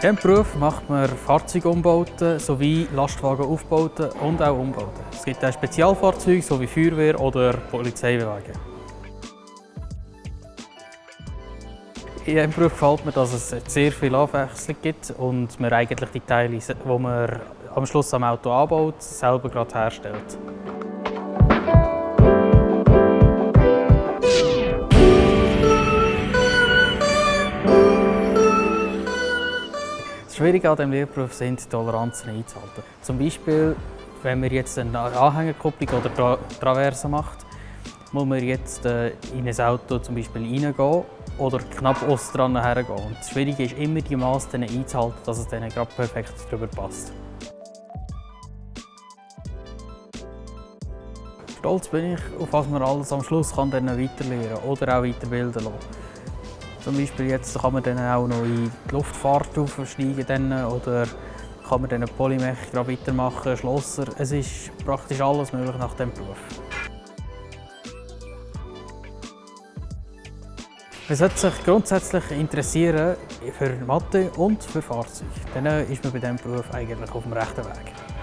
diesem Beruf macht man Fahrzeugumbauten sowie Lastwagenaufbauten und auch Umbauten. Es gibt auch Spezialfahrzeuge sowie Feuerwehr oder Polizeiwagen. In diesem Beruf gefällt mir, dass es sehr viel Abwechslung gibt und man eigentlich die Teile, die man am Schluss am Auto anbaut, selber gerade herstellt. Das Schwierige an diesem Lehrberuf sind, die Toleranzen einzuhalten. Zum Beispiel, wenn man jetzt eine Anhängerkupplung oder Tra Traverse macht, muss man jetzt äh, in ein Auto zum Beispiel reingehen oder knapp aus dran hergehen. Und das Schwierige ist immer, die Maße einzuhalten, dass es dann gerade perfekt drüber passt. Stolz bin ich, auf was man alles am Schluss kann dann weiterlernen oder auch weiterbilden lassen. Zum Beispiel jetzt kann man dann auch noch in die Luftfahrt aufsteigen oder kann man dann Polymech weitermachen, Schlosser. Es ist praktisch alles möglich nach diesem Beruf. Man sollte sich grundsätzlich interessieren für Mathe und für Fahrzeuge. Dann ist man bei diesem Beruf eigentlich auf dem rechten Weg.